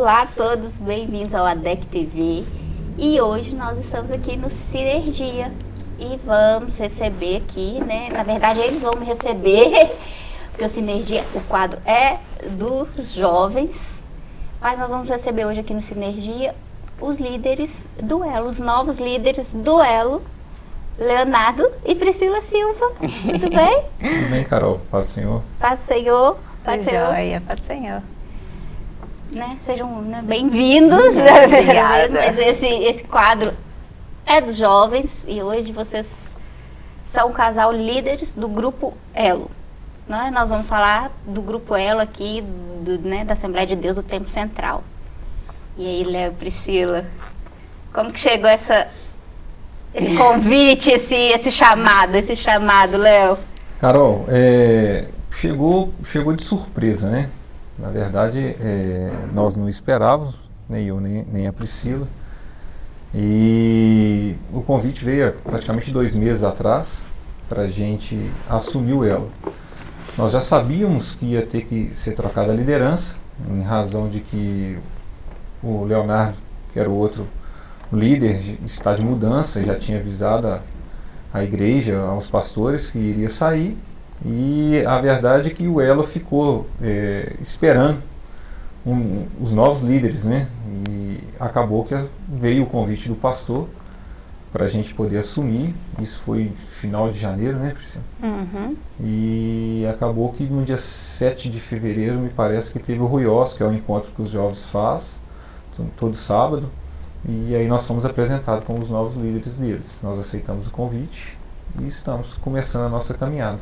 Olá a todos, bem-vindos ao ADEC TV. E hoje nós estamos aqui no Sinergia e vamos receber aqui, né? Na verdade, eles vão me receber, porque o Sinergia, o quadro é dos jovens, mas nós vamos receber hoje aqui no Sinergia os líderes do Elo, os novos líderes do Elo, Leonardo e Priscila Silva. Tudo bem? Tudo bem, Carol. Paz Senhor. Paz Senhor. Paz Senhor. Joia, Paz Senhor. Né? Sejam né, bem-vindos. Obrigada. Mas esse, esse quadro é dos jovens e hoje vocês são um casal líderes do Grupo Elo. Né? Nós vamos falar do Grupo Elo aqui, do, né, da Assembleia de Deus do Tempo Central. E aí, Léo Priscila, como que chegou essa, esse convite, esse, esse chamado, esse chamado, Léo? Carol, é, chegou, chegou de surpresa, né? Na verdade, é, nós não esperávamos, nem eu, nem, nem a Priscila. E o convite veio praticamente dois meses atrás para a gente assumir o elo. Nós já sabíamos que ia ter que ser trocada a liderança, em razão de que o Leonardo, que era o outro líder, está de mudança, já tinha avisado a, a igreja, aos pastores que iria sair. E a verdade é que o Elo ficou é, esperando um, os novos líderes, né? E acabou que veio o convite do pastor para a gente poder assumir. Isso foi final de janeiro, né, Priscila? Uhum. E acabou que no dia 7 de fevereiro, me parece que teve o Ruiós, que é o encontro que os jovens fazem todo sábado. E aí nós fomos apresentados como os novos líderes deles. Nós aceitamos o convite e estamos começando a nossa caminhada.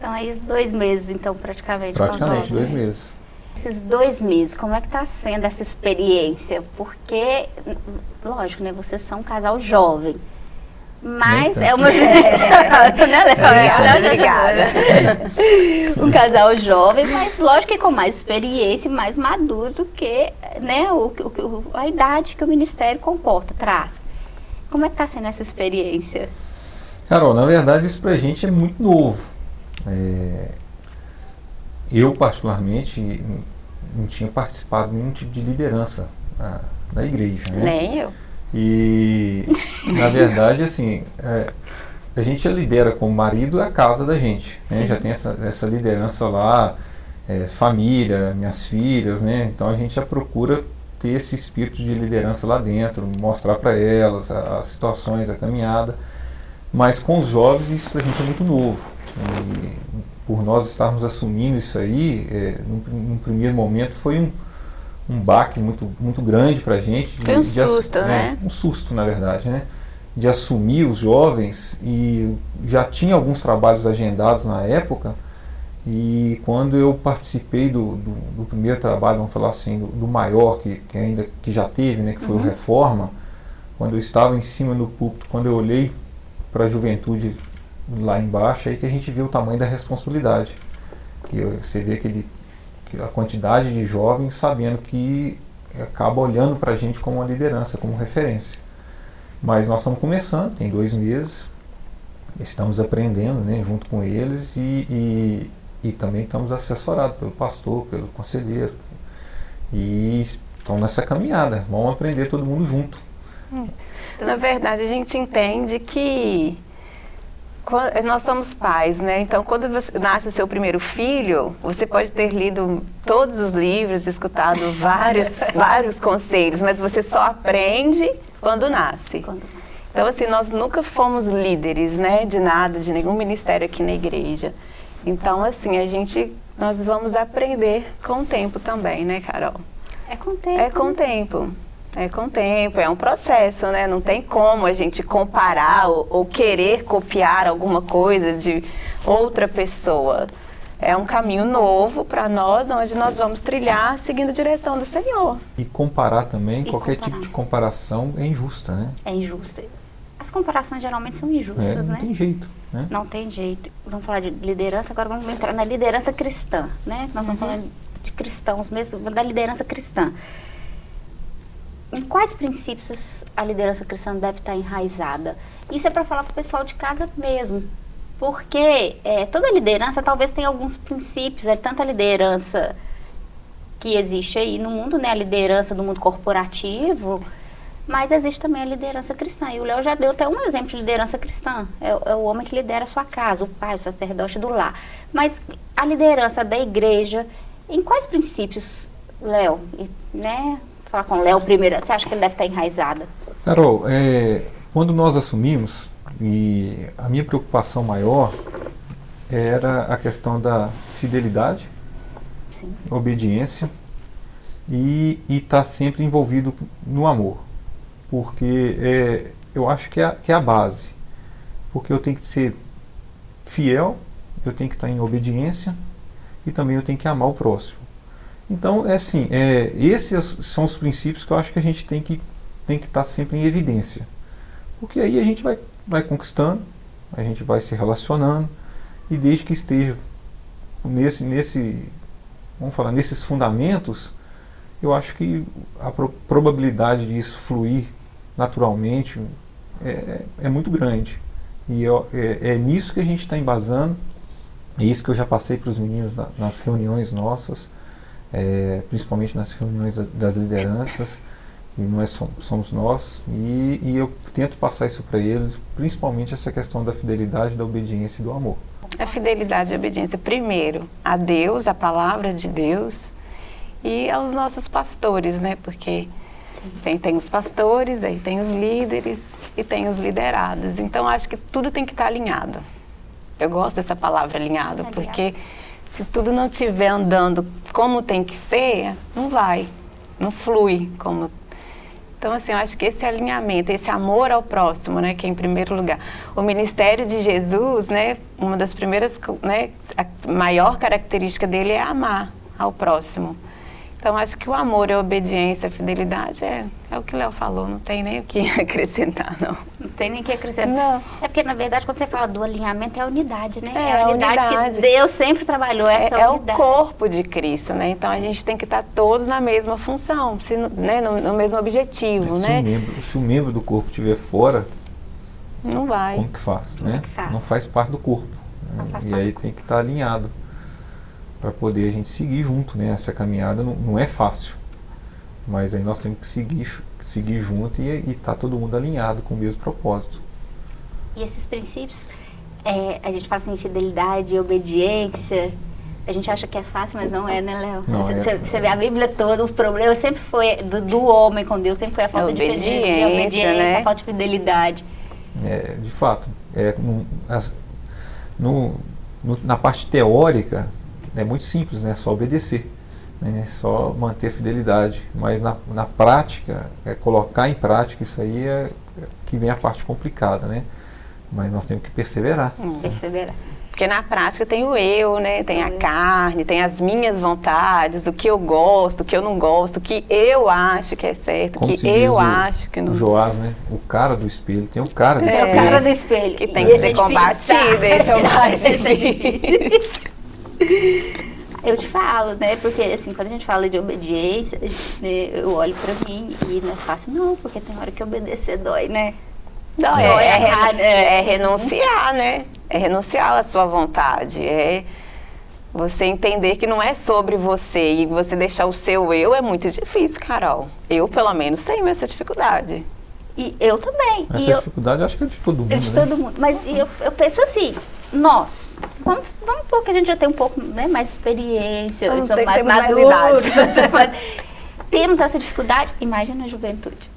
Então aí dois meses, então, praticamente. Praticamente dois meses. Esses dois meses, como é que está sendo essa experiência? Porque, lógico, né, vocês são um casal jovem. Mas é uma. obrigada, obrigada. um casal jovem, mas lógico que com mais experiência e mais maduro do que né, o, o, a idade que o Ministério comporta, traz. Como é que está sendo essa experiência? Carol, na verdade isso para a gente é muito novo. É, eu, particularmente, não tinha participado de nenhum tipo de liderança na, na igreja. Né? Nem eu. E, na verdade, assim, é, a gente lidera como marido a casa da gente. Né? Já tem essa, essa liderança lá, é, família, minhas filhas, né? Então a gente já procura ter esse espírito de liderança lá dentro, mostrar para elas as situações, a caminhada. Mas com os jovens isso para a gente é muito novo. E por nós estarmos assumindo isso aí, é, num, num primeiro momento foi um, um baque muito, muito grande para a gente. Foi um susto, de, né? É, um susto, na verdade, né? De assumir os jovens e já tinha alguns trabalhos agendados na época e quando eu participei do, do, do primeiro trabalho, vamos falar assim, do, do, maior que, que ainda que já teve, né, que foi uhum. o Reforma, quando eu estava em cima do púlpito, quando eu olhei para a juventude lá embaixo, aí que a gente vê o tamanho da responsabilidade. Que você vê aquele a quantidade de jovens sabendo que acaba olhando para a gente como uma liderança, como referência. Mas nós estamos começando, tem dois meses, estamos aprendendo né, junto com eles e, e, e também estamos assessorados pelo pastor, pelo conselheiro. E estão nessa caminhada, vamos aprender todo mundo junto. Na verdade, a gente entende que nós somos pais, né? Então, quando nasce o seu primeiro filho, você pode ter lido todos os livros, escutado vários, vários conselhos, mas você só aprende quando nasce. Então, assim, nós nunca fomos líderes, né? De nada, de nenhum ministério aqui na igreja. Então, assim, a gente, nós vamos aprender com o tempo também, né, Carol? É com o tempo. É com o tempo. É com o tempo, é um processo, né? Não tem como a gente comparar ou, ou, querer copiar alguma coisa de outra pessoa. É um caminho novo para nós, onde nós vamos trilhar seguindo a direção do Senhor. E comparar também, e qualquer comparar. tipo de comparação é injusta, né? É injusta. As comparações geralmente são injustas, é, não né? Não tem jeito, né? Não tem jeito. Vamos falar de liderança, agora vamos entrar na liderança cristã, né? Nós vamos uhum. falar de cristãos mesmo, da liderança cristã em quais princípios a liderança cristã deve estar enraizada? Isso é para falar para o pessoal de casa mesmo. Porque é, toda liderança talvez tenha alguns princípios, é, tanto a liderança que existe aí no mundo, né? A liderança do mundo corporativo, mas existe também a liderança cristã. E o Léo já deu até um exemplo de liderança cristã. É, é, o homem que lidera a sua casa, o pai, o sacerdote do lar. Mas a liderança da igreja, em quais princípios, Léo, né? Falar com o Léo primeiro, você acha que ele deve estar enraizada? Carol, é, quando nós assumimos, e a minha preocupação maior era a questão da fidelidade, Sim. obediência e estar tá sempre envolvido no amor. Porque é, eu acho que é, que é a base. Porque eu tenho que ser fiel, eu tenho que estar tá em obediência e também eu tenho que amar o próximo. Então, é assim, é, esses são os princípios que eu acho que a gente tem que tem que estar sempre em evidência. Porque aí a gente vai, vai conquistando, a gente vai se relacionando, e desde que esteja nesse, nesse vamos falar, nesses fundamentos, eu acho que a pro, probabilidade de isso fluir naturalmente é, é muito grande. E eu, é, é, nisso que a gente está embasando, é isso que eu já passei para os meninos na, nas reuniões nossas, é, principalmente nas reuniões da, das lideranças, que não é somos nós, e, e eu tento passar isso para eles, principalmente essa questão da fidelidade, da obediência e do amor. A fidelidade e a obediência, primeiro, a Deus, a palavra de Deus, e aos nossos pastores, né? Porque tem, tem os pastores, aí tem os líderes e tem os liderados. Então, acho que tudo tem que estar alinhado. Eu gosto dessa palavra alinhado, porque se tudo não estiver andando como tem que ser, não vai, não flui como então, assim, eu acho que esse alinhamento, esse amor ao próximo, né, que é em primeiro lugar. O ministério de Jesus, né, uma das primeiras, né, a maior característica dele é amar ao próximo. Então, acho que o amor, a obediência, a fidelidade é, é o que o Léo falou, não tem nem o que acrescentar, não. Não tem nem o que acrescentar. Não. É porque, na verdade, quando você fala do alinhamento, é a unidade, né? É, é a unidade, unidade, que Deus sempre trabalhou, essa é, unidade. É o corpo de Cristo, né? Então, a gente tem que estar todos na mesma função, se, né? no, no mesmo objetivo, se né? O membro, se o membro do corpo estiver fora, não vai. Como que faz, né? Não faz parte do corpo. Né? E aí tem que estar alinhado para poder a gente seguir junto, né? Essa caminhada não, não, é fácil, mas aí nós temos que seguir, seguir junto e estar tá todo mundo alinhado com o mesmo propósito. E esses princípios, é, a gente fala assim, fidelidade, obediência, a gente acha que é fácil, mas não é, né, Léo? Você, é, você, vê a Bíblia toda, o problema sempre foi do, do homem com Deus, sempre foi a falta de obediência, obediência né? a falta de fidelidade. É, de fato, é, no, as, no, no, na parte teórica, é muito simples, né? Só obedecer, né? Só manter a fidelidade. Mas na, na prática, é colocar em prática isso aí é, é que vem a parte complicada, né? Mas nós temos que perseverar. Hum, perseverar. Porque na prática tem o eu, né? Tem a carne, tem as minhas vontades, o que eu gosto, o que eu não gosto, o que eu acho que é certo, o que eu acho que não. O Joás, né? O cara do espelho, tem o cara do é, espelho. É o cara do espelho. Que tem que ser combatido, esse é o mais difícil. Eu te falo, né? Porque assim, quando a gente fala de obediência, né, eu olho pra mim e não é fácil não, porque tem hora que obedecer dói, né? Dói, é, é, é, é renunciar, né? É renunciar à sua vontade, é você entender que não é sobre você e você deixar o seu eu é muito difícil, Carol. Eu, pelo menos, tenho essa dificuldade. E eu também. Essa e dificuldade eu, acho que é de todo mundo, É de né? todo mundo. Mas eu, eu penso assim, nós, vamos, vamos porque a gente já tem um pouco né, mais experiência, somos, somos mais maduros. Mais temos essa dificuldade, imagina a juventude.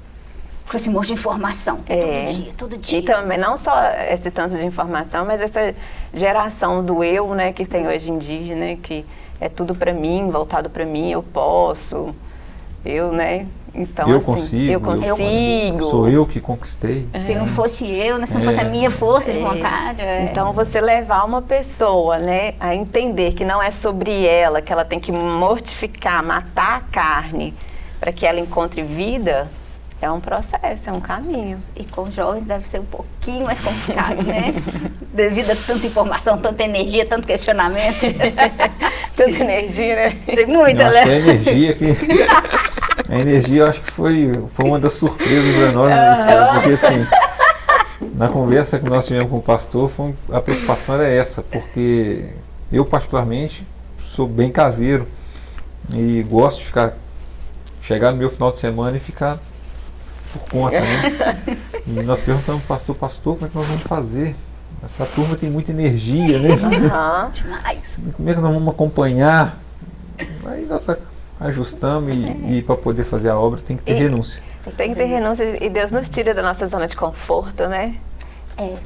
Com esse monte de informação, é. todo dia, todo dia. E também, não só esse tanto de informação, mas essa geração do eu, né, que tem hoje em dia, né, que é tudo para mim, voltado para mim, eu posso, eu, né, então, eu assim, consigo, eu consigo. sou eu que conquistei. É. Se não fosse eu, né, se não fosse a é. minha força de é. vontade. É. Então, você levar uma pessoa né, a entender que não é sobre ela, que ela tem que mortificar, matar a carne para que ela encontre vida, é um processo, é um caminho. E com jovens deve ser um pouquinho mais complicado, né? Devido a tanta informação, tanta energia, tanto questionamento. tanta energia, né? Tem muita, né? a energia que... A energia eu acho que foi, foi uma das surpresas para nós, né, porque assim, na conversa que nós tivemos com o pastor, foi, a preocupação era essa, porque eu particularmente sou bem caseiro E gosto de ficar, chegar no meu final de semana e ficar por conta, né? E nós perguntamos, pastor, pastor, como é que nós vamos fazer? Essa turma tem muita energia, né? Aham. Demais. Como é que nós vamos acompanhar? Aí nós ajustamos e, e para poder fazer a obra tem que ter E- renúncia. Tem que ter renúncia e Deus nos tira da nossa zona de conforto, né? É.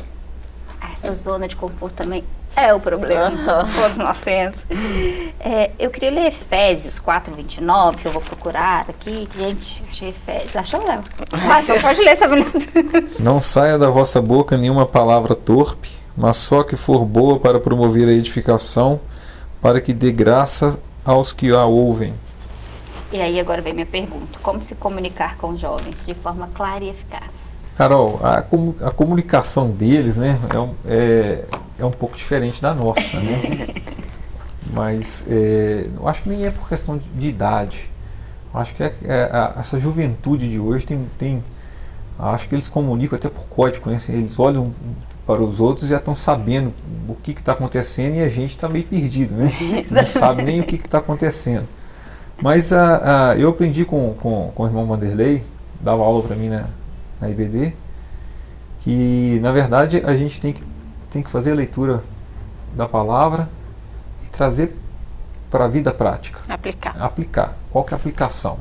Essa zona de conforto também é o problema. Todos nós temos. É, eu queria ler Efésios 4, 29, que eu vou procurar aqui. Gente, achei Efésios. Achou, Léo? Ah, então pode ler essa menina. Não saia da vossa boca nenhuma palavra torpe, mas só que for boa para promover a edificação, para que dê graça aos que a ouvem. E aí agora vem minha pergunta. Como se comunicar com os jovens de forma clara e eficaz? Carol, a, a comunicação deles né, é, um, é, é um pouco diferente da nossa. Né? Mas é, eu acho que nem é por questão de, de idade. Eu acho que é, é a- essa juventude de hoje tem, tem. Acho que eles comunicam até por código, né? Eles olham para os outros e já estão sabendo o que está acontecendo e a gente está meio perdido, né? Não sabe nem o que está acontecendo. Mas a, a- eu aprendi com, com, com o irmão Vanderlei, dava aula para mim na, na IBD, que na verdade a gente tem que, tem que fazer a leitura da palavra e trazer para a vida prática, Aplicar. aplicar. Qual que é a aplicação?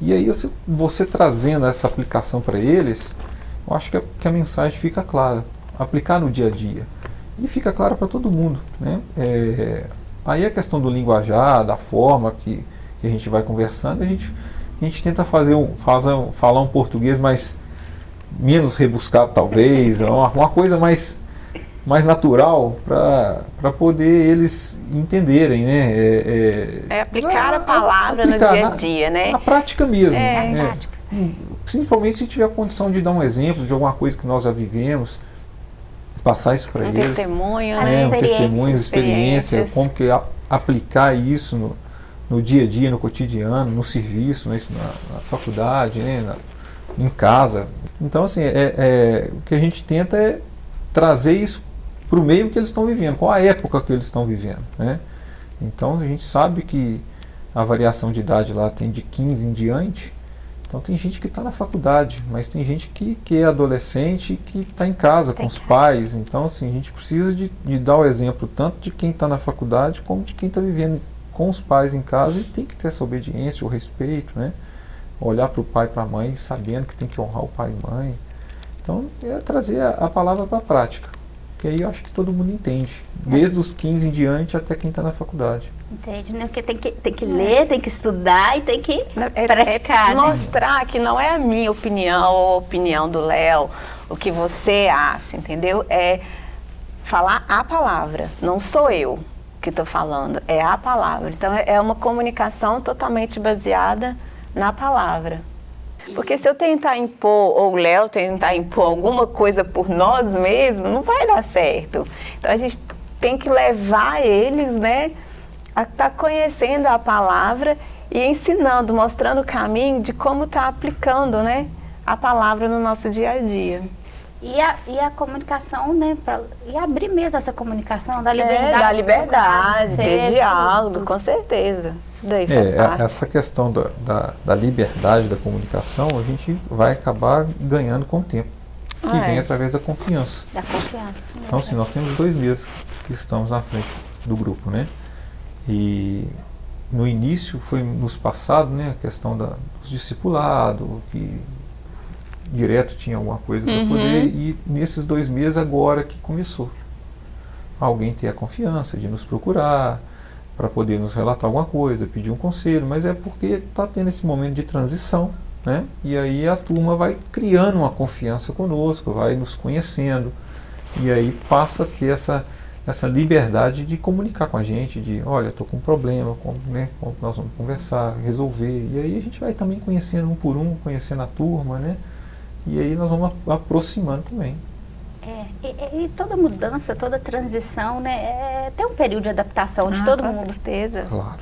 E aí você, você trazendo essa aplicação para eles, eu acho que a, que a mensagem fica clara. Aplicar no dia a dia. E fica clara para todo mundo. Né? É, aí a questão do linguajar, da forma que, que a gente vai conversando, a gente, a gente tenta fazer um, fazer um- falar um português mais menos rebuscado talvez, uma, uma coisa mais, mais natural para poder eles entenderem, né? É, É aplicar a Ah, palavra aplicar no dia a na- dia, né? na prática mesmo. É, né? na prática. Principalmente se tiver condição de dar um exemplo de alguma coisa que nós já vivemos, passar isso para Um eles. testemunho, As né? um testemunho, experiência, como que a- aplicar isso no, no dia a dia, no cotidiano, no serviço, né, na, na faculdade, né, na- em casa. Então, assim, é, é- o que a gente tenta é trazer isso para o meio que eles estão vivendo, qual a época que eles estão vivendo. Né? Então, a gente sabe que a variação de idade lá tem de 15 em diante. Então tem gente que está na faculdade, mas tem gente que, que é adolescente que está em casa com os pais. Então assim, a gente precisa de, de dar o exemplo tanto de quem está na faculdade como de quem está vivendo com os pais em casa e tem que ter essa obediência, o respeito, né? Olhar para o pai e para a mãe sabendo que tem que honrar o pai e mãe. Então é trazer a, a palavra para a prática. Que aí eu acho que todo mundo entende. Desde os 15 em diante até quem está na faculdade. Entende, né? Porque tem que, tem que ler, tem que estudar e tem que É- praticar, é né? mostrar que não é a minha opinião ou a opinião do Léo, o que você acha, entendeu? É falar a palavra, não sou eu que estou falando, é a palavra. Então é é uma comunicação totalmente baseada na palavra. Porque se eu tentar impor, ou o Léo tentar impor alguma coisa por nós mesmos, não vai dar certo. Então a gente tem que levar eles, né, a estar conhecendo a palavra e ensinando, mostrando o caminho de como estar aplicando, né, a palavra no nosso dia a dia. E a, e a comunicação, né? Pra, e abrir mesmo essa comunicação, da liberdade. É, da liberdade, ter diálogo, com certeza. Isso daí faz É, parte. essa questão da, da, da liberdade da comunicação, a gente vai acabar ganhando com o tempo, que Ah, vem é. através da confiança. Da confiança. Então, assim, nós temos dois meses que estamos na frente do grupo, né? E no início foi nos passado, né, a questão da, dos discipulados, que direto tinha alguma coisa para Uhum. poder, e nesses dois meses agora que começou. Alguém ter a confiança de nos procurar, para poder nos relatar alguma coisa, pedir um conselho, mas é porque está tendo esse momento de transição, né? E aí a turma vai criando uma confiança conosco, vai nos conhecendo, e aí passa a ter essa, essa liberdade de comunicar com a gente, de olha, estou com um problema, como, né, como nós vamos conversar, resolver. E aí a gente vai também conhecendo um por um, conhecendo a turma, né? E aí nós vamos aproximando também. É, e, e- toda mudança, toda transição, né? É, tem um período de adaptação de Ah, todo com mundo. certeza. Claro.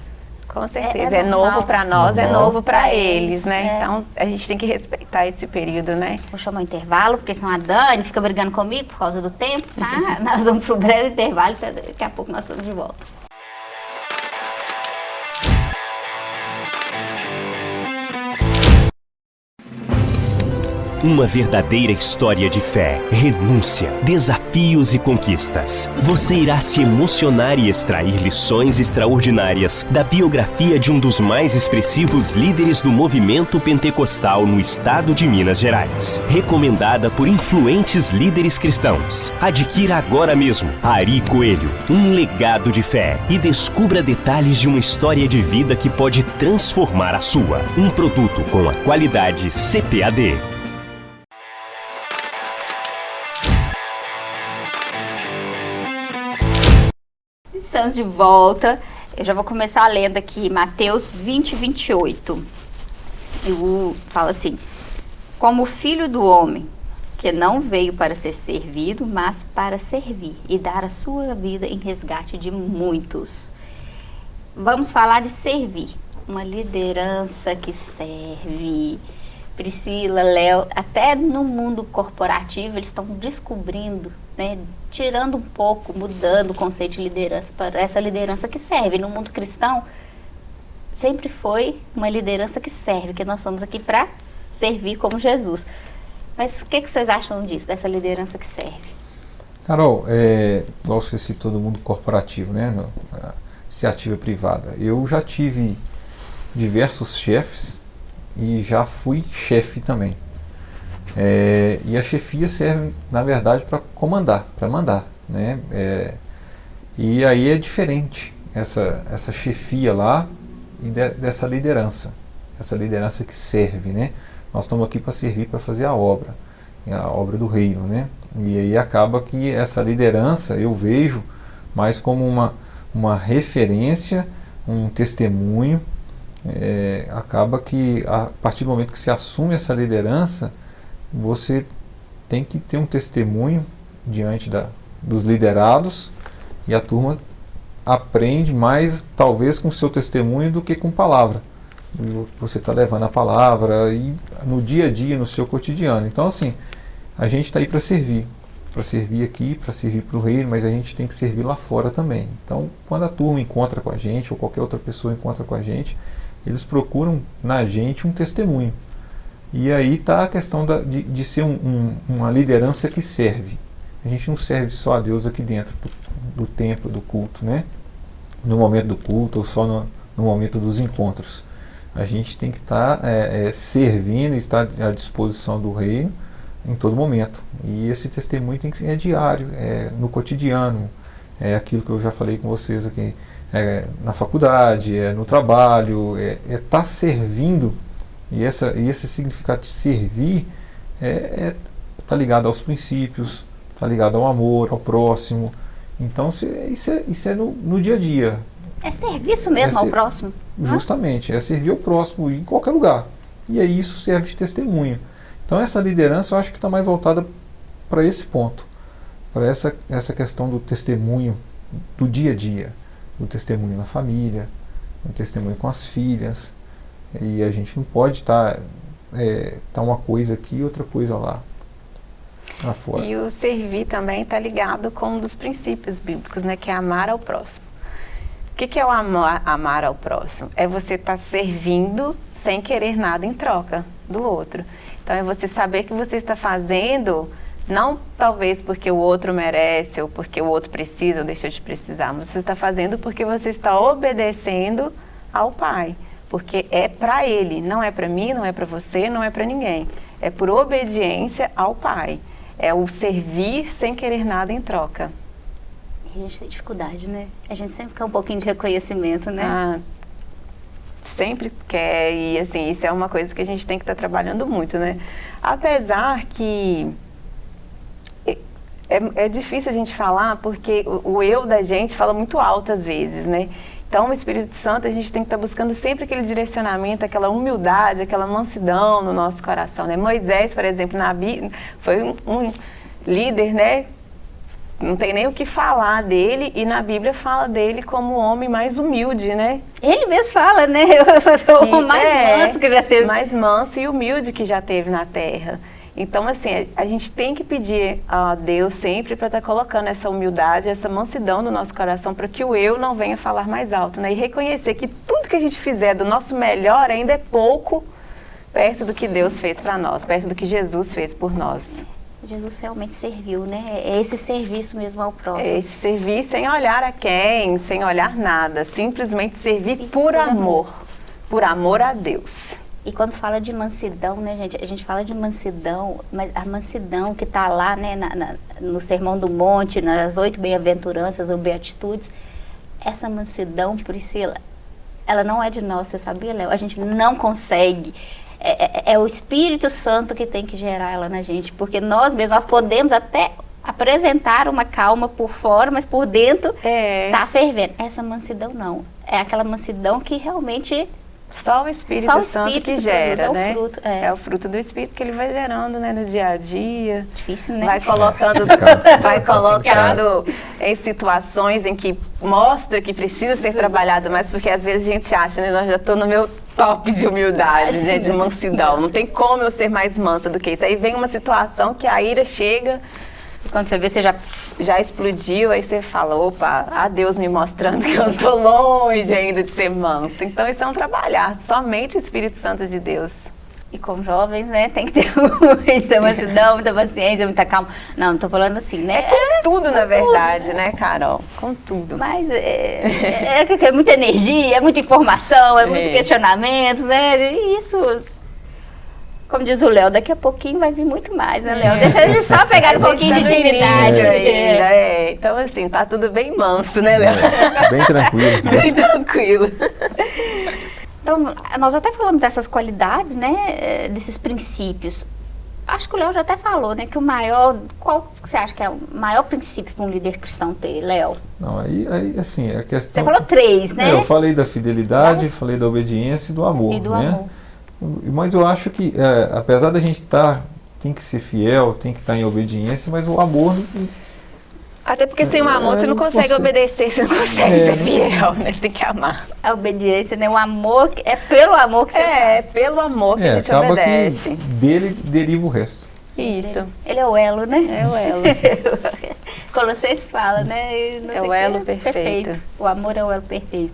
Com certeza. é É, normal. novo para nós, é Normal. novo para Pra eles, né? é. Então a gente tem que respeitar esse período, né? Vou chamar o intervalo, porque senão a Dani fica brigando comigo por causa do tempo, tá? nós vamos pro breve intervalo, então daqui a pouco nós estamos de volta. Uma verdadeira história de fé, renúncia, desafios e conquistas. Você irá se emocionar e extrair lições extraordinárias da biografia de um dos mais expressivos líderes do movimento pentecostal no estado de Minas Gerais. Recomendada por influentes líderes cristãos. Adquira agora mesmo Ari Coelho, um legado de fé e descubra detalhes de uma história de vida que pode transformar a sua. Um produto com a qualidade CPAD. De volta. Eu já vou começar lendo aqui Mateus 20, 28. Eu falo assim: Como filho do homem, que não veio para ser servido, mas para servir e dar a sua vida em resgate de muitos. Vamos falar de servir. Uma liderança que serve. Priscila, Léo, até no mundo corporativo eles estão descobrindo, né, tirando um pouco, mudando o conceito de liderança para essa liderança que serve. No mundo cristão, sempre foi uma liderança que serve, que nós estamos aqui para servir como Jesus. Mas o que, que, vocês acham disso, dessa liderança que serve? Carol, é, igual você citou do mundo corporativo, né, iniciativa privada, eu já tive diversos chefes e já fui chefe também. É, e a chefia serve, na verdade, para comandar, para mandar. Né? É, e aí é diferente essa, essa chefia lá e de, dessa liderança. Essa liderança que serve. Né? Nós estamos aqui para servir, para fazer a obra, a obra do reino. Né? E aí acaba que essa liderança eu vejo mais como uma, uma referência, um testemunho é, acaba que a partir do momento que se assume essa liderança, você tem que ter um testemunho diante da, dos liderados e a turma aprende mais talvez com seu testemunho do que com palavra. Você está levando a palavra e no dia a dia, no seu cotidiano. Então assim, a gente está aí para servir, para servir aqui, para servir para o reino, mas a gente tem que servir lá fora também. Então, quando a turma encontra com a gente ou qualquer outra pessoa encontra com a gente, eles procuram na gente um testemunho. E aí está a questão da, de, de, ser um, um, uma liderança que serve. A gente não serve só a Deus aqui dentro do, do templo, do culto, né? no momento do culto ou só no, no momento dos encontros. A gente tem que estar tá, é, é, servindo, estar à disposição do reino em todo momento. E esse testemunho tem que ser é diário, é no cotidiano, é aquilo que eu já falei com vocês aqui é, na faculdade, é no trabalho, é estar é tá servindo, e, essa, e esse significado de servir está é, é, tá ligado aos princípios, está ligado ao amor, ao próximo. Então se, isso é, isso é no, no dia a dia. É serviço mesmo é ser, ao próximo. Justamente, é servir ao próximo em qualquer lugar. E aí isso serve de testemunho. Então essa liderança eu acho que está mais voltada para esse ponto, para essa, essa questão do testemunho do dia a dia do testemunho na família, do testemunho com as filhas. E a gente não pode estar tá, é, tá uma coisa aqui e outra coisa lá. fora. E o servir também está ligado com um dos princípios bíblicos, né, que é amar ao próximo. O que, que é o amar, amar ao próximo? É você estar tá servindo sem querer nada em troca do outro. Então é você saber que você está fazendo não talvez porque o outro merece ou porque o outro precisa ou deixou de precisar, mas você está fazendo porque você está obedecendo ao Pai. Porque é para Ele, não é para mim, não é para você, não é para ninguém. É por obediência ao Pai. É o servir sem querer nada em troca. E a gente tem dificuldade, né? A gente sempre quer um pouquinho de reconhecimento, né? Ah, sempre quer e assim, isso é uma coisa que a gente tem que estar tá trabalhando muito, né? Apesar que é, é difícil a gente falar porque o, o, eu da gente fala muito alto às vezes, né? Então, o Espírito Santo, a gente tem que estar tá buscando sempre aquele direcionamento, aquela humildade, aquela mansidão no nosso coração, né? Moisés, por exemplo, na Bíblia, foi um, um líder, né? não tem nem o que falar dele e na Bíblia fala dele como o homem mais humilde, né? Ele mesmo fala, né? o mais é, manso que já teve. Mais manso e humilde que já teve na terra. Então, assim, a gente tem que pedir a Deus sempre para estar tá colocando essa humildade, essa mansidão no nosso coração, para que o eu não venha falar mais alto, né? E reconhecer que tudo que a gente fizer do nosso melhor ainda é pouco perto do que Deus fez para nós, perto do que Jesus fez por nós. Jesus realmente serviu, né? É esse serviço mesmo ao próximo. É esse servir sem olhar a quem, sem olhar nada, simplesmente servir por amor, por amor a Deus. E quando fala de mansidão, né, gente? A gente fala de mansidão, mas a mansidão que está lá, né, na, na, no Sermão do Monte, nas oito bem-aventuranças ou beatitudes, essa mansidão, Priscila, ela não é de nós, você sabia, Léo? A gente não consegue. É, é, é, o Espírito Santo que tem que gerar ela na gente, porque nós mesmos, nós podemos até apresentar uma calma por fora, mas por dentro É. tá fervendo. Essa mansidão não. É aquela mansidão que realmente Só o Espírito Só o Santo Espírito que que gera, produz, é o né? fruto, é. o fruto do Espírito que ele vai gerando, né, no dia a dia. difícil, né? Vai colocando, Complicado. vai colocando em situações em que mostra que precisa ser trabalhado mais, porque às vezes a gente acha, né, nós já estou no meu top de humildade, né, de mansidão. Não tem como eu ser mais mansa do que isso. Aí vem uma situação que a ira chega, Quando você vê, você já já explodiu, aí você fala, opa, a Deus me mostrando que eu tô longe ainda de ser mansa. Então isso é um trabalhar, somente o Espírito Santo de Deus. E com jovens, né, tem que ter muita mansidão, muita paciência, muita calma. Não, não tô falando assim, né? É com tudo, na verdade, né, Carol? Com tudo. Mas é, é, é, é muita energia, é muita informação, é muito É. questionamento, né? E isso, como diz o Léo, daqui a pouquinho vai vir muito mais, né, Léo? Deixa a gente só pegar um gente pouquinho tá de intimidade. início É. ainda, é. Então, assim, tá tudo bem manso, né, Léo? É, bem tranquilo. né? Bem tranquilo. Então, nós até falamos dessas qualidades, né, eh, desses princípios. Acho que o Léo já até falou, né, que o maior, qual você acha que é o maior princípio para um líder cristão ter, Léo? Não, aí, aí assim, a questão... Você falou três, né? É, eu falei da fidelidade, falei da obediência e do amor, e do né? amor. Mas eu acho que, é, apesar da gente estar, tem que ser fiel, tem que estar em obediência, mas o amor Até porque sem o amor É, você não não consegue obedecer, você não consegue É, ser fiel, né? Você tem que amar. A obediência, né? O amor, é pelo amor que você É, faz. pelo amor que é, a gente acaba obedece. que dele deriva o resto. Isso. Ele é o elo, né? É o elo. Colossenses fala, né? Não É o elo perfeito. O amor é o elo perfeito.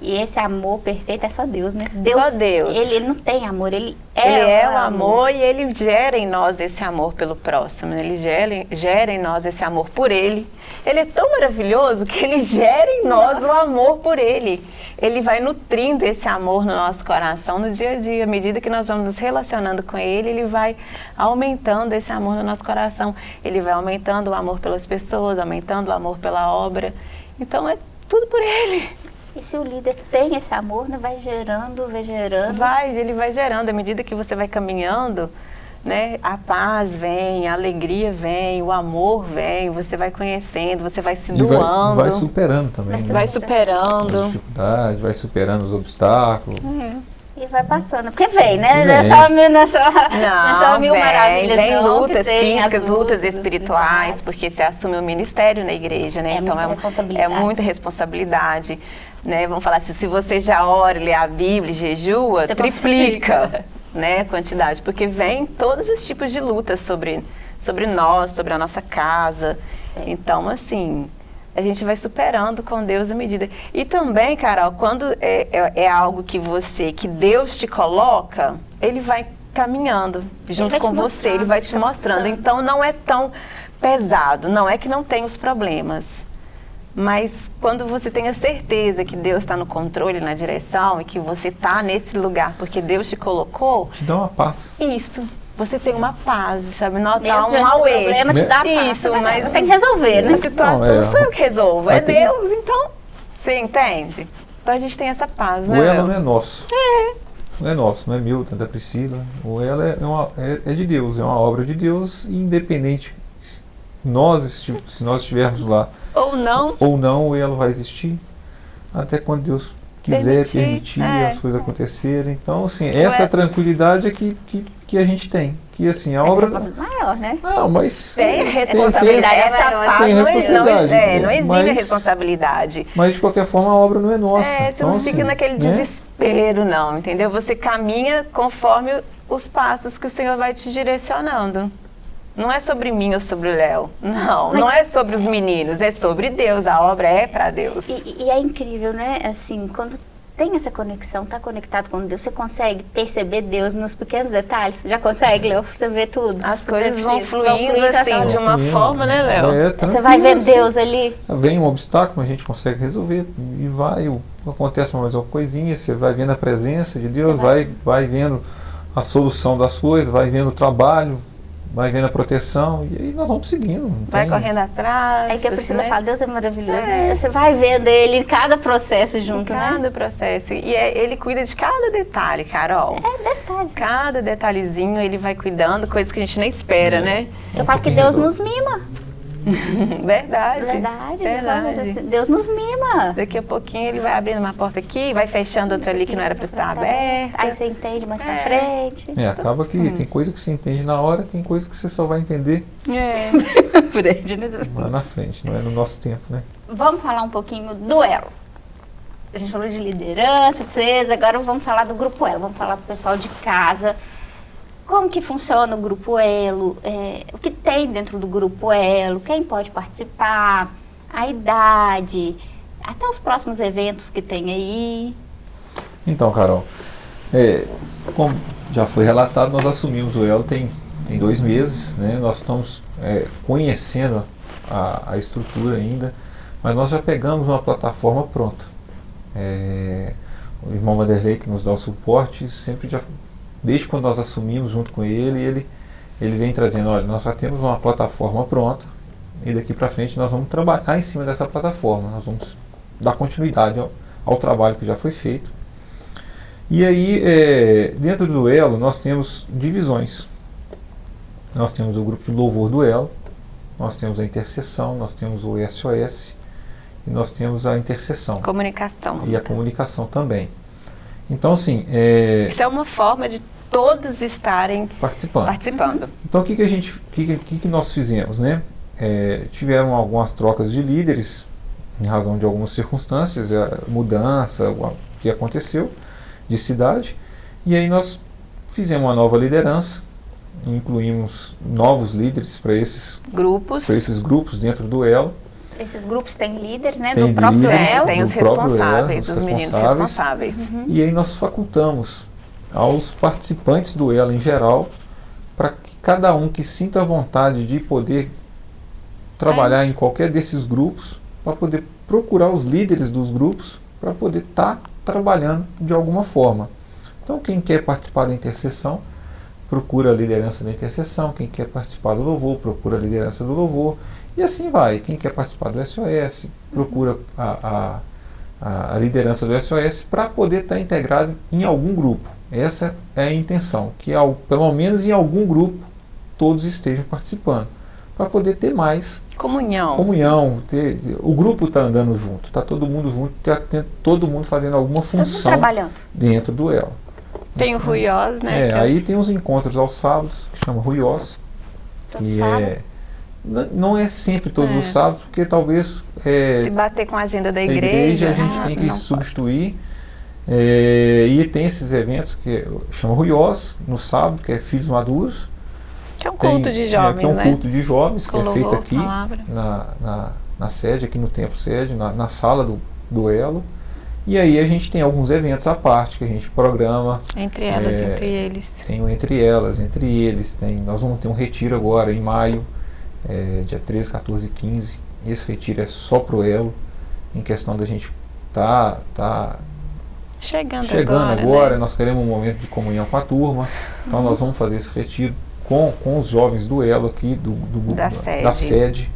E esse amor perfeito é só Deus, né? Só Deus. Ele, ele não tem amor, ele é, Ele é o amor e ele gera em nós esse amor pelo próximo. né? Ele gera, gera em nós esse amor por ele. Ele é tão maravilhoso que ele gera em nós o amor por ele. Ele vai nutrindo esse amor no nosso coração no dia a dia. À medida que nós vamos nos relacionando com ele, ele vai aumentando esse amor no nosso coração. Ele vai aumentando o amor pelas pessoas, aumentando o amor pela obra. Então é tudo por ele. E se o líder tem esse amor, né? Vai gerando, vai gerando. Vai, ele vai gerando, à medida que você vai caminhando, né? A paz vem, a alegria vem, o amor vem, você vai conhecendo, você vai se E vai, doando, vai superando também, Vai né? vai As superando. dificuldades, vai superando os obstáculos. E vai passando. Porque vem, né? Não é Vem. só, mil- não é não é Não, mil vem, maravilhas, vem não, lutas tem as físicas, lutas lutas espirituais, porque você assume o ministério na igreja, né? É então muita é, um- responsabilidade. é muita responsabilidade. Né? Vamos falar assim, se você já ora, lê a Bíblia, e jejua, Você triplica né, a quantidade, porque vem todos os tipos de lutas sobre, sobre nós, sobre a nossa casa. É. Então, assim, a gente vai superando com Deus à medida. E também, Carol, quando é, é, é algo que você, que Deus te coloca, Ele vai caminhando junto vai com você, Ele vai te mostrando. Então, não é tão pesado, não é que não tem os problemas. Mas quando você tem a certeza que Deus está no controle, na direção, e que você está nesse lugar porque Deus te colocou, Te dá uma paz. isso. Você tem uma paz, sabe? Não dá um diante do auê. problema te dá paz. Isso, mas, mas- você tem que resolver, né? A situação Não, é. não sou eu que resolvo, é ter- Deus. Então, você entende? Então a gente tem essa paz, O né? elo Léo? não é nosso. É. Não é nosso, não é meu, não é da Priscila. O elo é, uma- é- é de Deus, é uma obra de Deus, e independente nós, se nós estivermos lá Ou não. ou não, o elo vai existir até quando Deus quiser Permitir, permitir, é. as coisas acontecerem. Então, assim, essa tranquilidade é que, que, que a gente tem. Que assim, a É obra. responsabilidade maior, né? Não, mas. Tem responsabilidade. tem- Essa tem não, responsabilidade, não, é, não exime a mas- responsabilidade. Mas de qualquer forma a obra não é nossa. É, você Então, não fica assim, naquele né? desespero, não, entendeu? Você caminha conforme os passos que o Senhor vai te direcionando. Não é sobre mim ou sobre o Léo. Não, Mas- não é sobre os meninos, é sobre Deus. A obra é para Deus. E, e é incrível, né? Assim, quando tem essa conexão, está conectado com Deus, você consegue perceber Deus nos pequenos detalhes? Já consegue, Léo? Você vê tudo? As coisas vão tudo, fluindo assim, de uma Fluindo. forma, né, Léo? É, Você vai ver Deus ali. Vem um obstáculo, a gente consegue resolver e vai, acontece mais uma coisinha, você vai vendo a presença de Deus, vai, vai vendo a solução das coisas, vai vendo o trabalho, vai vendo a proteção e aí nós vamos seguindo. não Vai tem- correndo atrás. É que a Priscila né? fala, Deus é maravilhoso. É. Você vai vendo ele em cada processo junto, né? Cada processo. E é- ele cuida de cada detalhe, Carol. É detalhes. Cada detalhezinho ele vai cuidando, coisas que a gente nem espera, É. né? Eu Um falo que Deus resolve. nos mima. Verdade. Verdade. Verdade. Deus nos mima. Daqui a pouquinho ele vai abrindo uma porta aqui, vai fechando outra ali que não era para estar aberta. Aí você entende mais pra É. frente. É, acaba que tem coisa que você entende na hora, tem coisa que você só vai entender É. frente, né? lá na frente, não é no nosso tempo, né? Vamos falar um pouquinho do Elo. A gente falou de liderança, etc. Agora vamos falar do Grupo Elo. Vamos falar pro pessoal de casa. Como que funciona o Grupo Elo? É, o que tem dentro do Grupo Elo? Quem pode participar? A idade? Até os próximos eventos que tem aí. Então, Carol, é, como já foi relatado, nós assumimos o Elo tem, tem dois meses, né? Nós estamos é, conhecendo a, a estrutura ainda, mas nós já pegamos uma plataforma pronta. É, o irmão Vanderlei que nos dá o suporte, sempre já, desde quando nós assumimos junto com ele, ele, ele vem trazendo, olha, nós já temos uma plataforma pronta e daqui para frente nós vamos trabalhar em cima dessa plataforma, nós vamos dar continuidade ao, ao trabalho que já foi feito. E aí, é, dentro do Elo, nós temos divisões. Nós temos o grupo de louvor do Elo, nós temos a intercessão, nós temos o SOS e nós temos a intercessão Comunicação. e a comunicação também. Então, assim, é, Isso é uma forma de todos estarem participando. participando. Então, o que, que a gente, o que, que- que, nós fizemos, né? É, tiveram algumas trocas de líderes em razão de algumas circunstâncias, a mudança, o que aconteceu de cidade, e aí nós fizemos uma nova liderança, incluímos novos líderes para esses, Grupos. para esses grupos dentro do Elo. Esses grupos têm líderes, né? Tem do próprio líderes, Elo. tem os próprio responsáveis, Elo, os os meninos responsáveis. responsáveis. E aí nós facultamos aos participantes do Elo em geral, para que cada um que sinta a vontade de poder trabalhar em qualquer desses grupos, para poder procurar os líderes dos grupos, para poder estar trabalhando de alguma forma. Então quem quer participar da intercessão, procura a liderança da intercessão, quem quer participar do louvor, procura a liderança do louvor, e assim vai. Quem quer participar do SOS, procura a, a a, liderança do SOS para poder estar integrado em algum grupo. Essa é a intenção, que ao, pelo menos em algum grupo todos estejam participando, para poder ter mais Comunhão. comunhão, ter, o grupo está andando junto, está todo mundo junto, tá tem- todo mundo fazendo alguma função dentro do elo. Tem o Ruiós, né? É, que aí tem os encontros aos sábados, que chama Ruiós, Todo que sábado. é, não é sempre todos É. os sábados, porque talvez é, Se bater com a agenda da a igreja. a gente ah, tem que não pode. É, e tem esses eventos que chama Ruiós, no sábado, que é Filhos Maduros. Que é um Tem- culto de é, jovens, que é um né? culto de jovens, Com que é feito louvor, aqui na, na, na sede, aqui no templo sede, na, na sala do, do Elo. E aí a gente tem alguns eventos à parte que a gente programa. Entre elas, É, entre eles. Tem o entre elas, entre eles. Tem, nós vamos ter um retiro agora em maio, é, dia 13, 14 e 15. Esse retiro é só pro Elo, em questão da gente tá, tá Chegando, chegando agora, agora, né? nós queremos um momento de comunhão com a turma. Então nós vamos fazer esse retiro com, com os jovens do Elo aqui, do, do- Da da sede. sede.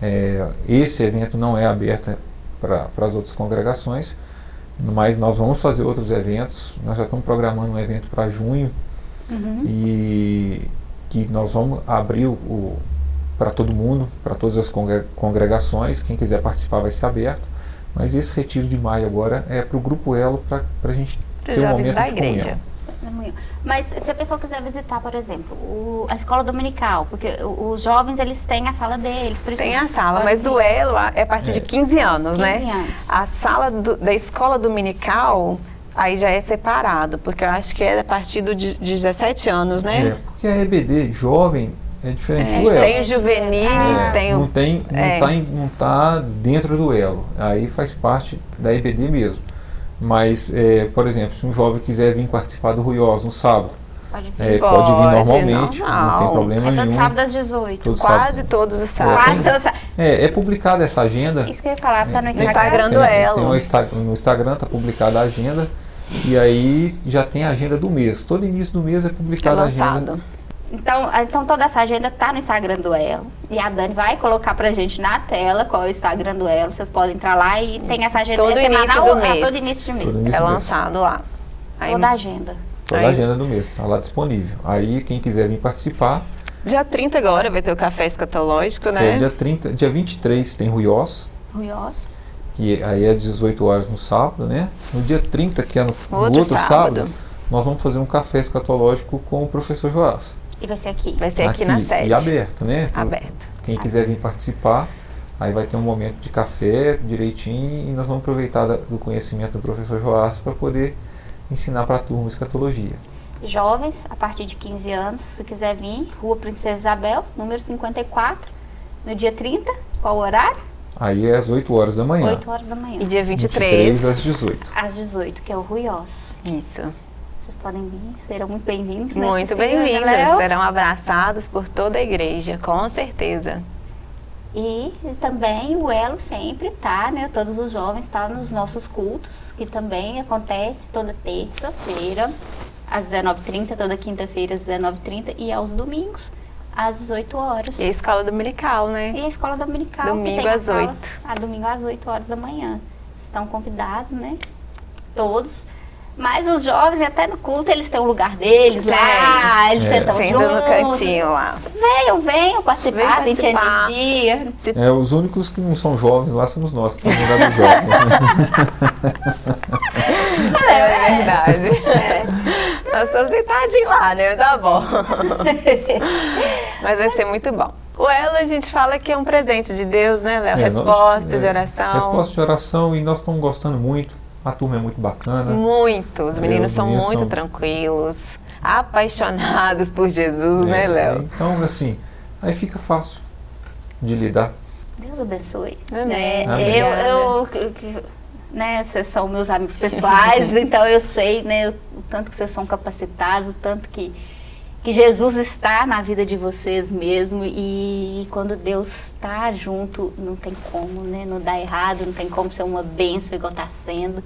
É, esse evento não é aberto para as outras congregações, mas nós vamos fazer outros eventos. Nós já estamos programando um evento para junho Uhum. e que nós vamos abrir o, para todo mundo, para todas as congre- congregações. Quem quiser participar vai ser aberto. Mas esse retiro de maio agora é para o Grupo Elo, para a gente Para ter os um jovens momento da de igreja. comunhão. Mas se a pessoa quiser visitar, por exemplo, o- a escola dominical, porque o- os jovens eles têm a sala deles, Tem a sala, mas o vir. Elo é a partir de 15 anos, 15 né? anos. A sala do- da escola dominical, aí já é separado, porque eu acho que é a partir do de, de 17 anos, É, né? porque a EBD jovem é diferente É, do Elo. tem os juvenis, É, tem não o... tem, não é. tá não tá dentro do elo. Aí faz parte da EBD mesmo. Mas, é, por exemplo, se um jovem quiser vir participar do Ruiós no sábado, Pode vir. é, Pode, pode vir normalmente, não normal. tem problema É todo nenhum. sábado às 18. Todo Quase sábado. todos os É, sábados. tem- Quase todo sábado. É, é publicada essa agenda. Isso que eu ia falar, tá no É, Instagram. Instagram do tem, Elo. tem no, Insta- no Instagram está publicada a agenda e aí já tem a agenda do mês. Todo início do mês é É publicada a agenda. Lançado. Então, então toda essa agenda tá no Instagram do Elo. E a Dani vai colocar pra gente na tela qual é o Instagram do Elo. Vocês podem entrar lá e tem essa agenda Todo é início semanal, do ah, mês. todo início de mês. Início É do mês. lançado lá. Aí, Toda a agenda. Toda a agenda do mês está lá disponível. Aí quem quiser vir participar, dia 30 agora vai ter o café escatológico, né? é, dia 30, dia 23 tem Ruiós, Ruiós. que aí é às 18 horas no sábado, né? No dia 30, que é no, no Outro outro, sábado. sábado. nós vamos fazer um café escatológico com o professor Joás. E vai ser aqui. Vai ser aqui, na sede. E aberto, né? Aberto. Quem quiser vir participar, aí vai ter um momento de café direitinho e nós vamos aproveitar do conhecimento do professor Joás para poder ensinar para a turma escatologia. Jovens, a partir de 15 anos, se quiser vir, Rua Princesa Isabel, número 54, no dia 30, qual o horário? Aí é às 8 horas da manhã. 8 horas da manhã. E dia 23. às 18. Às 18, que é o Ruiós. Isso. Podem vir, serão muito bem-vindos. né, Muito Cecília, bem-vindos. Serão abraçados por toda a igreja, com certeza. E também o Elo sempre tá, né? Todos os jovens estão nos nossos cultos, que também acontece toda terça-feira, às 19h30, toda quinta-feira às 19h30 e aos domingos, às 18 horas. E a escola dominical, né? E a escola dominical, Domingo que tem as às aulas, 8. A domingo às 8 horas da manhã. Estão convidados, né? Todos. Mas os jovens, até no culto, eles têm o lugar deles lá, eles É. sentam Senta no juntos. cantinho lá. Venham, venham participar, Vem a gente participar. energia. Se É, os únicos que não são jovens lá somos nós, que estamos no lugar dos jovens. né? É verdade. Nós estamos sentadinhos lá, né? Tá bom. Mas vai ser muito bom. O Elo, a gente fala que é um presente de Deus, né, Léo? É, nós- Resposta é, de oração. Resposta de oração e nós estamos gostando muito. A turma é muito bacana. Muito. Os É, meninos os são meninos muito são- tranquilos, apaixonados por Jesus, né, É, Léo? Então, assim, aí fica fácil de lidar. Deus abençoe. Amém. É, Amém. Eu, eu, eu- né, vocês são meus amigos pessoais, então eu sei, né, o tanto que vocês são capacitados, o tanto que, que Jesus está na vida de vocês mesmo e quando Deus está junto, não tem como, né, não dá errado, não tem como ser uma bênção igual está sendo.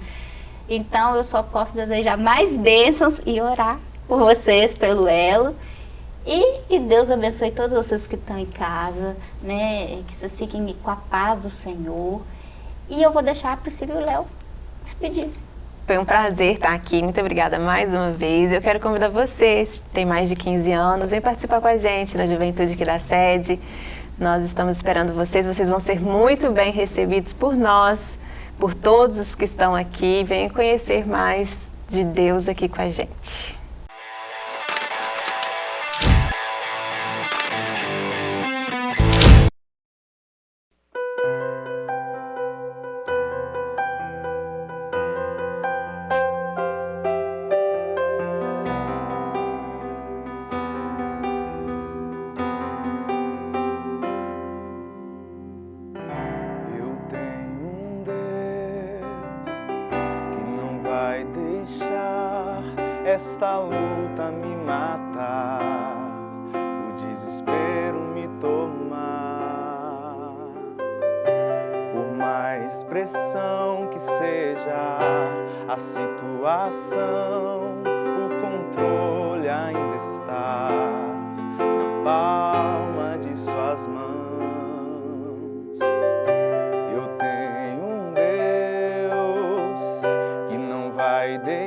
Então eu só posso desejar mais bênçãos e orar por vocês, pelo Elo. E que Deus abençoe todos vocês que estão em casa, né? Que vocês fiquem com a paz do Senhor. E eu vou deixar a Priscila e o Léo despedir. Foi um prazer estar aqui. Muito obrigada mais uma vez. Eu quero convidar vocês, que têm mais de 15 anos, vem participar com a gente da Juventude aqui da sede. Nós estamos esperando vocês. Vocês vão ser muito bem recebidos por nós, por todos os que estão aqui. Venham conhecer mais de Deus aqui com a gente.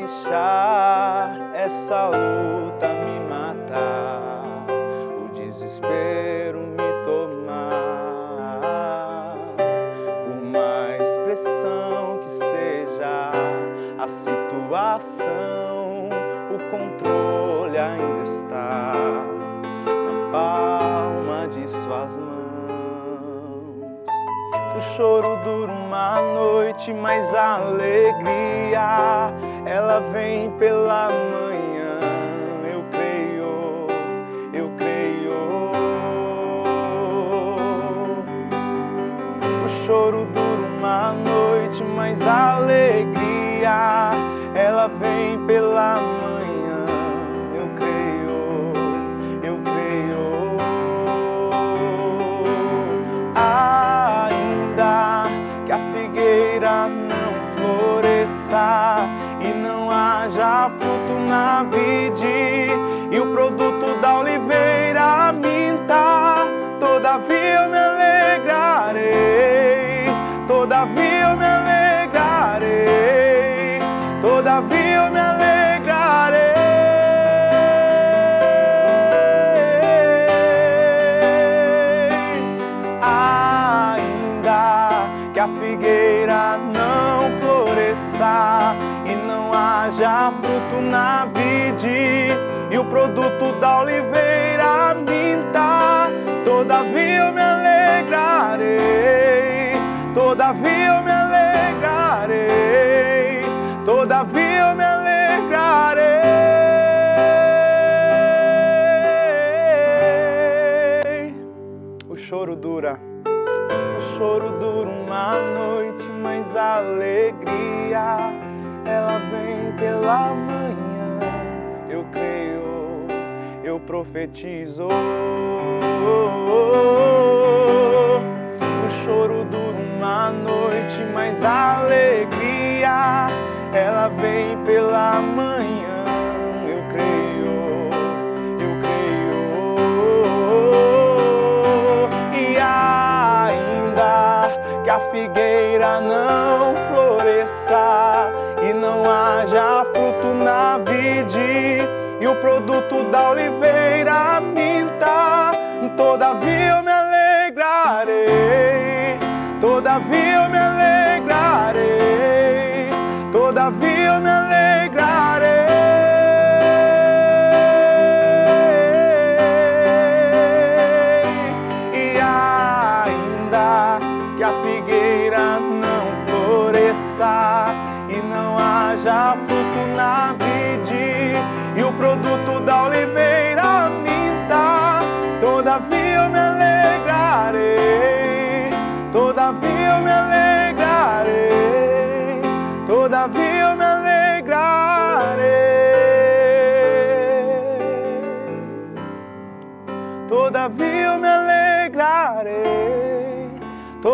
Deixar essa luta me matar, o desespero me tomar. Por mais pressão que seja a situação, o controle ainda está na palma de suas mãos. O choro dura uma noite, mas a alegria ela vem pela manhã. Produto da oliveira minta, todavia eu me alegrarei, todavia eu me alegrarei, todavia eu me alegrarei. O choro dura, o choro dura uma noite, mas a alegria ela vem pela eu profetizo. O choro dura uma noite, mas a alegria ela vem pela manhã. Eu creio, eu creio. E ainda que a figueira não floresça e não haja fruto na vide e o produto da oliveira todavia eu me alegrarei, todavia eu me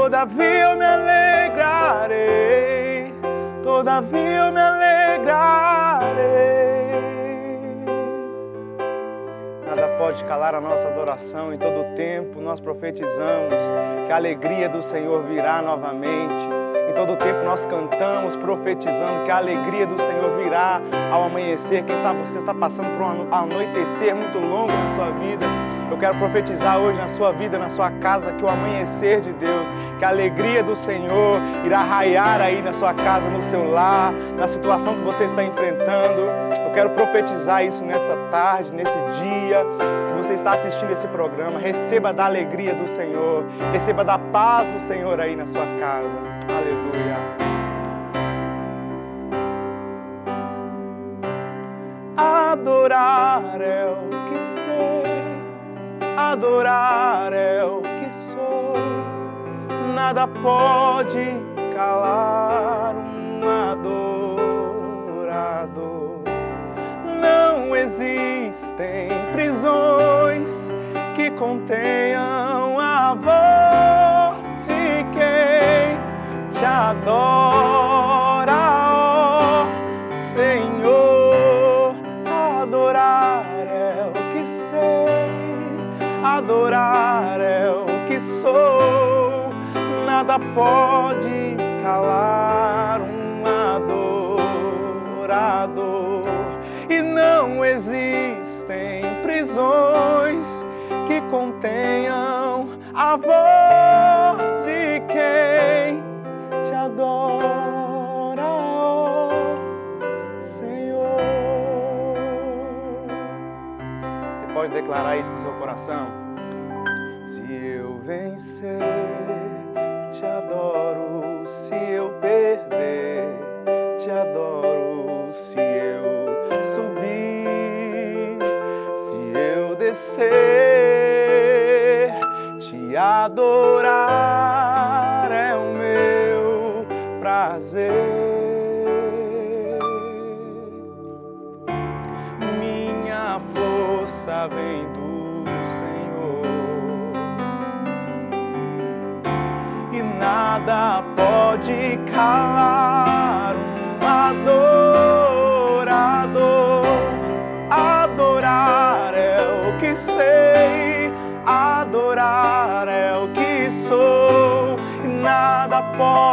todavia eu me alegrarei, todavia eu me alegrarei. Nada pode calar a nossa adoração, em todo tempo nós profetizamos que a alegria do Senhor virá novamente. Todo tempo nós cantamos profetizando que a alegria do Senhor virá ao amanhecer. Quem sabe você está passando por um anoitecer muito longo na sua vida. Eu quero profetizar hoje na sua vida, na sua casa, que o amanhecer de Deus, que a alegria do Senhor irá raiar aí na sua casa, no seu lar, na situação que você está enfrentando. Eu quero profetizar isso nessa tarde, nesse dia que você está assistindo esse programa. Receba da alegria do Senhor, receba da paz do Senhor aí na sua casa. Aleluia. Adorar é o que sei, adorar é o que sou. Nada pode calar um adorador. Não existem prisões que contenham a voz te adora, ó Senhor. Adorar é o que sei, adorar é o que sou. Nada pode calar um adorador. E não existem prisões que contenham a voz de quem te adora, Senhor. Você pode declarar isso com seu coração? Se eu vencer, te adoro. Se eu perder, te adoro. Se eu subir, se eu descer, te adorar prazer. Minha força vem do Senhor e nada pode calar um adorador. Adorar é o que sei, adorar é o que sou e nada pode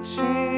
情。